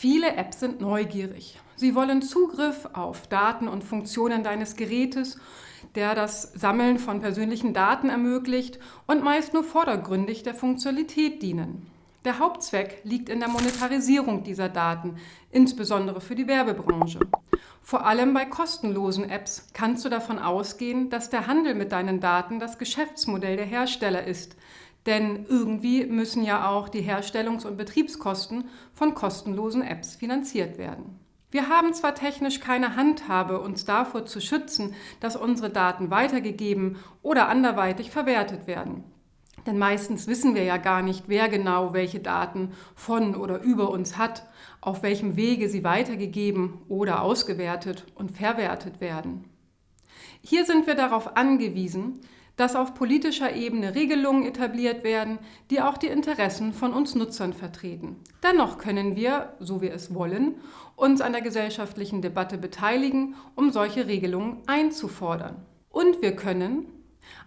Viele Apps sind neugierig. Sie wollen Zugriff auf Daten und Funktionen deines Gerätes, der das Sammeln von persönlichen Daten ermöglicht und meist nur vordergründig der Funktionalität dienen. Der Hauptzweck liegt in der Monetarisierung dieser Daten, insbesondere für die Werbebranche. Vor allem bei kostenlosen Apps kannst du davon ausgehen, dass der Handel mit deinen Daten das Geschäftsmodell der Hersteller ist, denn irgendwie müssen ja auch die Herstellungs- und Betriebskosten von kostenlosen Apps finanziert werden. Wir haben zwar technisch keine Handhabe, uns davor zu schützen, dass unsere Daten weitergegeben oder anderweitig verwertet werden. Denn meistens wissen wir ja gar nicht, wer genau welche Daten von oder über uns hat, auf welchem Wege sie weitergegeben oder ausgewertet und verwertet werden. Hier sind wir darauf angewiesen, dass auf politischer Ebene Regelungen etabliert werden, die auch die Interessen von uns Nutzern vertreten. Dennoch können wir, so wir es wollen, uns an der gesellschaftlichen Debatte beteiligen, um solche Regelungen einzufordern. Und wir können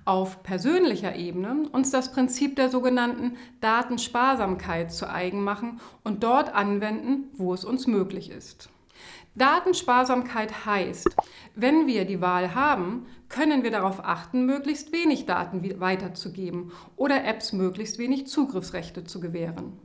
auf persönlicher Ebene uns das Prinzip der sogenannten Datensparsamkeit zu eigen machen und dort anwenden, wo es uns möglich ist. Datensparsamkeit heißt, wenn wir die Wahl haben, können wir darauf achten, möglichst wenig Daten weiterzugeben oder Apps möglichst wenig Zugriffsrechte zu gewähren.